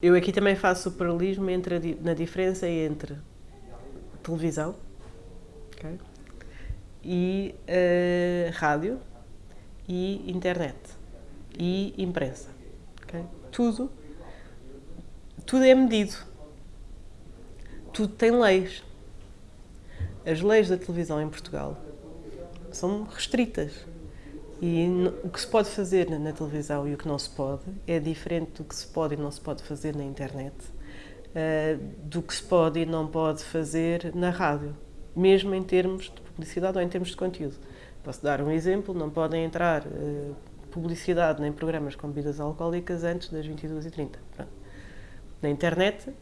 Eu aqui também faço o paralelismo entre a, na diferença entre televisão okay, e uh, rádio e internet e imprensa. Okay? Tudo, tudo é medido. Tudo tem leis. As leis da televisão em Portugal são restritas. E o que se pode fazer na televisão e o que não se pode é diferente do que se pode e não se pode fazer na internet, uh, do que se pode e não pode fazer na rádio, mesmo em termos de publicidade ou em termos de conteúdo. Posso dar um exemplo: não podem entrar uh, publicidade nem programas com bebidas alcoólicas antes das 22h30. Pronto. Na internet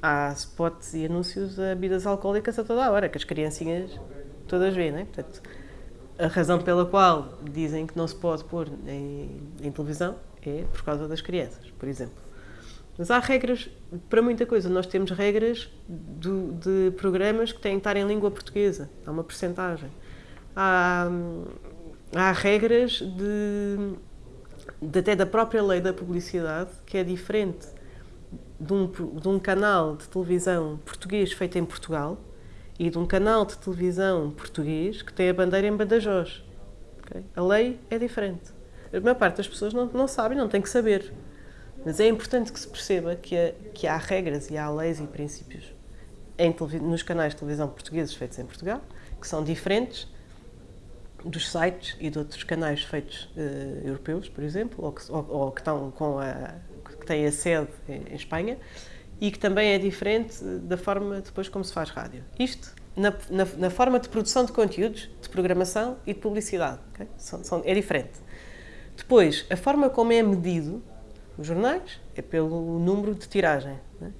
há spots e anúncios a bebidas alcoólicas a toda a hora, que as criancinhas todas veem, não é? Portanto, a razão pela qual dizem que não se pode pôr em, em, televisão é por causa das crianças, por exemplo. Mas há regras para muita coisa. Nós temos regras do, de programas que têm que estar em língua portuguesa. Há uma percentagem. Há, há regras de, de, até da própria lei da publicidade que é diferente de um, de um canal de televisão português feito em Portugal e de um canal de televisão português que tem a bandeira em Badajoz. Okay? A lei é diferente. A maior parte das pessoas não, não sabem, não tem que saber. Mas é importante que se perceba que, há, que há regras e há leis e princípios em, nos canais de televisão portugueses feitos em Portugal, que são diferentes dos sites e de outros canais feitos uh, europeus, por exemplo, ou que, ou, ou que, estão com a, que têm a sede em, em Espanha, e que também é diferente da forma depois como se faz rádio. Isto na, na, na forma de produção de conteúdos, de programação e de publicidade. Okay? São, são, é diferente. Depois, a forma como é medido os jornais é pelo número de tiragem. Né?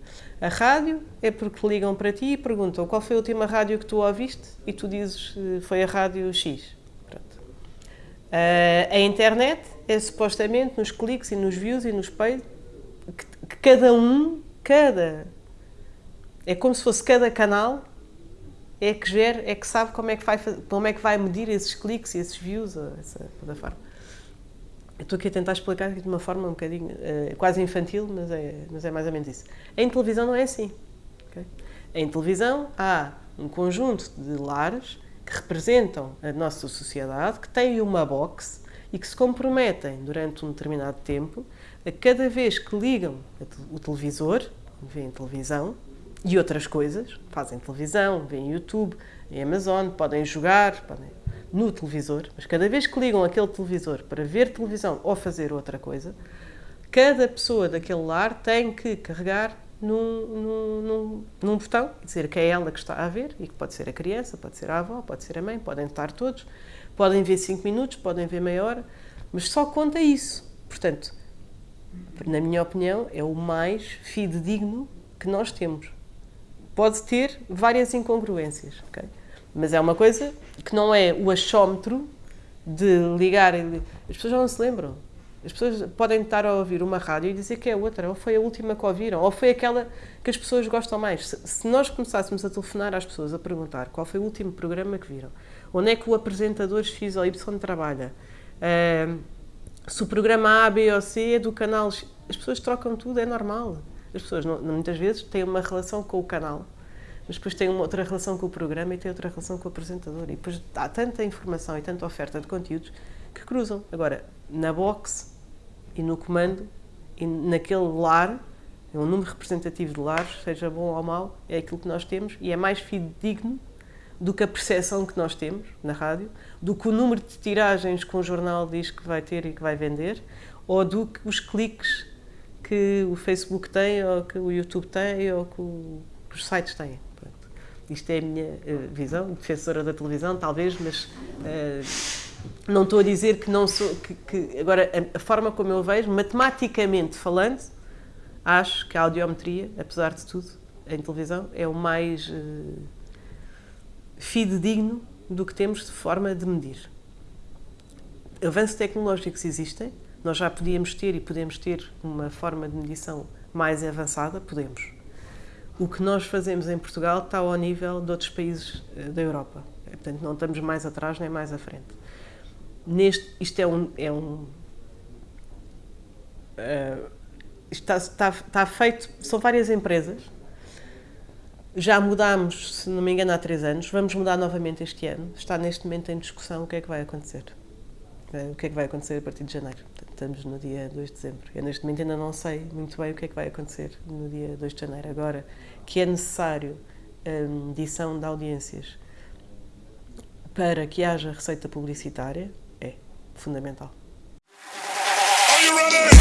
A rádio é porque ligam para ti e perguntam qual foi a última rádio que tu ouviste e tu dizes eh, foi a rádio X. Pronto. a internet é supostamente nos cliques e nos views e nos pay que, que cada um cada. É como se fosse cada canal é que gera, é que sabe como é que vai, como é que vai medir esses cliques e esses views, essa toda forma. Eu estou aqui a tentar explicar de uma forma um bocadinho uh, quase infantil, mas é, mas é mais ou menos isso. Em televisão não é assim. Okay? Em televisão há um conjunto de lares que representam a nossa sociedade, que têm uma box e que se comprometem durante um determinado tempo a cada vez que ligam o televisor, veem televisão e outras coisas, fazem televisão, veem YouTube, em Amazon, podem jogar podem, no televisor, mas cada vez que ligam aquele televisor para ver televisão ou fazer outra coisa, cada pessoa daquele lar tem que carregar num, num, num, num, botão dizer que é ela que está a ver e que pode ser a criança, pode ser a avó, pode ser a mãe, podem estar todos, podem ver 5 minutos, podem ver meia hora, mas só conta isso. Portanto, na minha opinião, é o mais fidedigno que nós temos. Pode ter várias incongruências, mas é uma coisa que não é o achómetro de ligar. As pessoas não se lembram. As pessoas podem estar a ouvir uma rádio e dizer que é outra, ou foi a última que ouviram, ou foi aquela que as pessoas gostam mais. Se, nós começássemos a telefonar às pessoas a perguntar qual foi o último programa que viram, onde é que o apresentador X ou Y trabalha, uh, se o programa A, B ou C é do canal, as pessoas trocam tudo, é normal. As pessoas não, muitas vezes têm uma relação com o canal, mas depois têm uma outra relação com o programa e têm outra relação com o apresentador. E depois há tanta informação e tanta oferta de conteúdos que cruzam. Agora, na box e no comando e naquele lar, é um número representativo de lares, seja bom ou mau, é aquilo que nós temos e é mais fidedigno do que a percepção que nós temos na rádio, do que o número de tiragens que um jornal diz que vai ter e que vai vender, ou do que os cliques que o Facebook tem, ou que o YouTube tem, ou que, o, que os sites têm. Pronto. Isto é a minha uh, visão, defensora da televisão, talvez, mas uh, não estou a dizer que não sou. Que, que agora, a, a, forma como eu vejo, matematicamente falando, acho que a audiometria, apesar de tudo, em televisão, é o mais. Uh, fidedigno do que temos de forma de medir. Avanços tecnológicos existem, nós já podíamos ter e podemos ter uma forma de medição mais avançada, podemos. O que nós fazemos em Portugal está ao nível de outros países eh, da Europa. Portanto, não estamos mais atrás nem mais à frente. Neste, isto é um, é um uh, está, está, está feito, são várias empresas. Já mudámos, se não me engano, há três anos. Vamos mudar novamente este ano. Está neste momento em discussão o que é que vai acontecer. Eh, o que é que vai acontecer a partir de janeiro. Estamos no dia 2 de dezembro. Eu neste momento ainda não sei muito bem o que é que vai acontecer no dia 2 de janeiro. Agora, que é necessário hum, a medição de audiências para que haja receita publicitária, é fundamental. Are you ready?